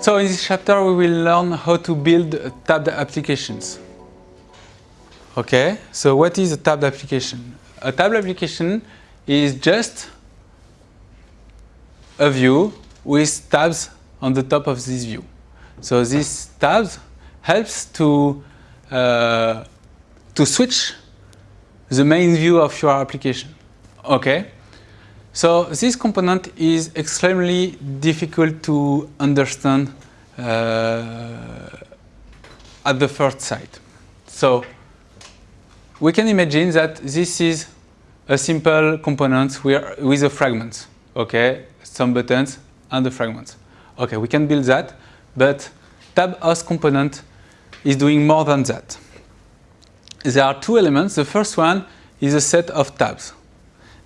So in this chapter we will learn how to build tabbed applications. Okay, so what is a tabbed application? A tabbed application is just a view with tabs on the top of this view. So these tabs helps to uh, to switch the main view of your application. Okay, so this component is extremely difficult to understand uh, at the first sight. So we can imagine that this is a simple component with a fragment. Okay, some buttons and the fragments. Okay, we can build that, but tab host component is doing more than that. There are two elements. The first one is a set of tabs.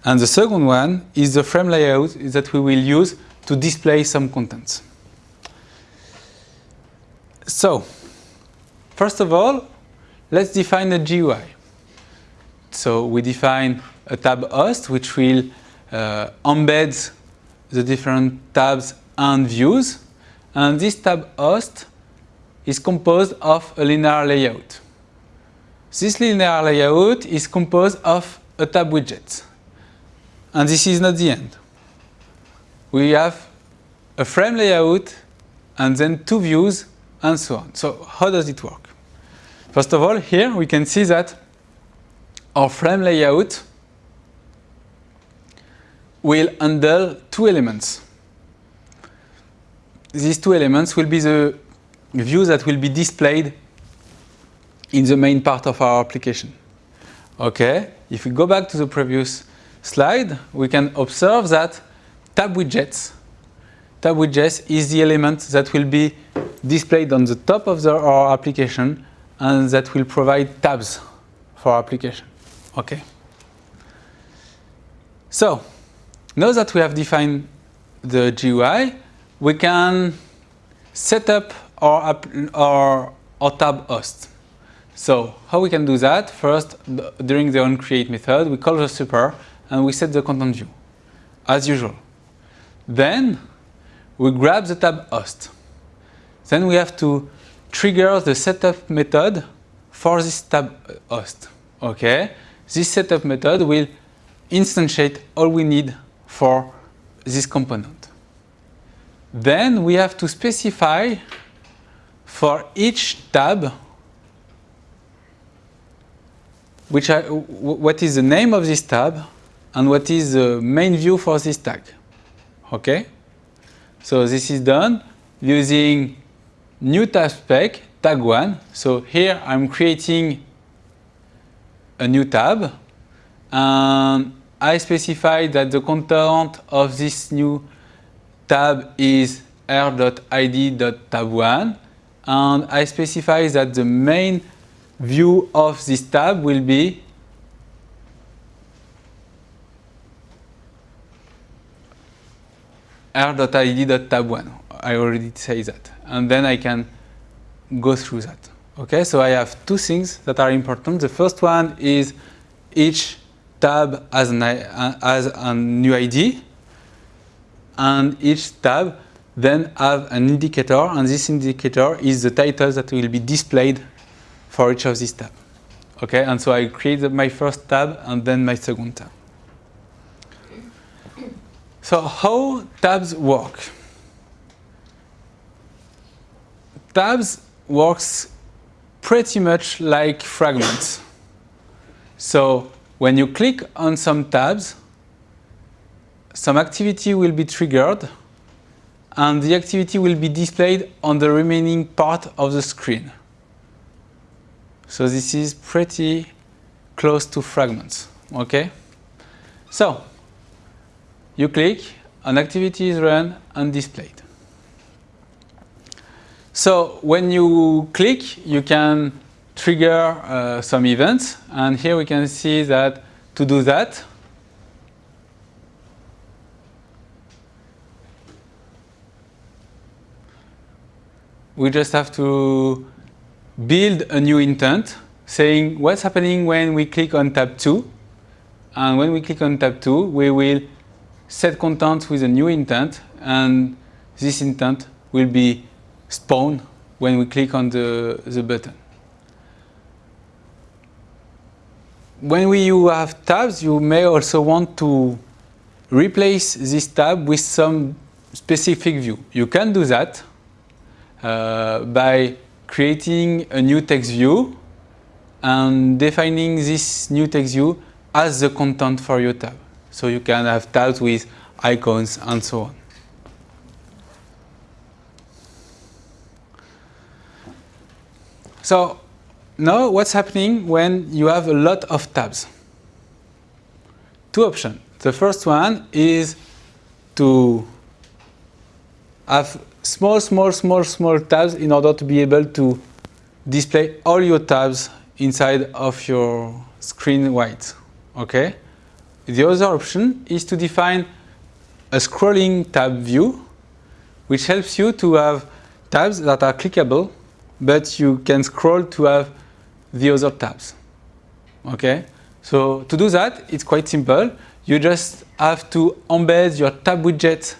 And the second one is the frame layout that we will use to display some contents. So, first of all, let's define a GUI. So we define a tab host which will uh, embed the different tabs and views. And this tab host is composed of a linear layout. This linear layout is composed of a tab widget. And this is not the end. We have a frame layout and then two views and so on. So how does it work? First of all, here we can see that our frame layout will handle two elements. These two elements will be the views that will be displayed in the main part of our application. Okay, if we go back to the previous slide, we can observe that tab widgets, tab widgets is the element that will be displayed on the top of the, our application and that will provide tabs for our application. Okay. So, now that we have defined the GUI, we can set up our, our, our tab host. So how we can do that? First, during the onCreate method, we call the super and we set the content view, as usual. Then we grab the tab host. Then we have to trigger the setup method for this tab host. Okay, this setup method will instantiate all we need for this component. Then we have to specify for each tab which are, what is the name of this tab and what is the main view for this tag. Okay? So this is done using new tab spec, tag one. So here I'm creating a new tab and I specify that the content of this new tab is r.id.tab1 and I specify that the main view of this tab will be r.id.tab1. I already say that. And then I can go through that. Okay, so I have two things that are important. The first one is each tab has, an, uh, has a new ID and each tab then have an indicator and this indicator is the title that will be displayed for each of these tabs. Okay, and so I create my first tab and then my second tab. So how tabs work? Tabs works pretty much like fragments. So when you click on some tabs, some activity will be triggered and the activity will be displayed on the remaining part of the screen. So this is pretty close to fragments, okay? So, you click, an activity is run and displayed. So when you click, you can trigger uh, some events. And here we can see that to do that, we just have to build a new intent saying what's happening when we click on tab 2. And when we click on tab 2, we will set content with a new intent. And this intent will be spawned when we click on the, the button. When we, you have tabs, you may also want to replace this tab with some specific view. You can do that uh, by creating a new text view and defining this new text view as the content for your tab. So you can have tabs with icons and so on. So now what's happening when you have a lot of tabs? Two options. The first one is to have small, small, small, small tabs in order to be able to display all your tabs inside of your screen wide. Okay? The other option is to define a scrolling tab view, which helps you to have tabs that are clickable, but you can scroll to have the other tabs. Okay? So to do that, it's quite simple. You just have to embed your tab widget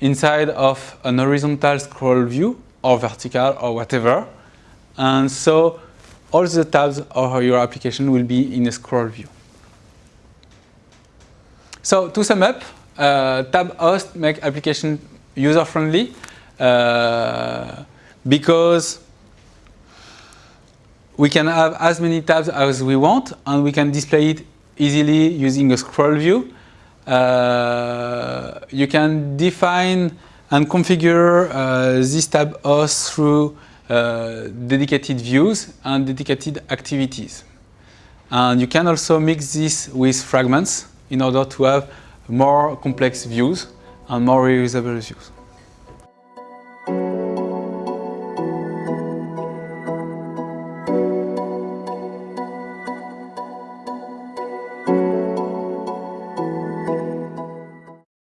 inside of an horizontal scroll view or vertical or whatever. And so all the tabs of your application will be in a scroll view. So to sum up, uh, tab host make application user friendly uh, because we can have as many tabs as we want and we can display it easily using a scroll view. Uh, you can define and configure uh, this tab host through uh, dedicated views and dedicated activities. And you can also mix this with fragments in order to have more complex views and more reusable views.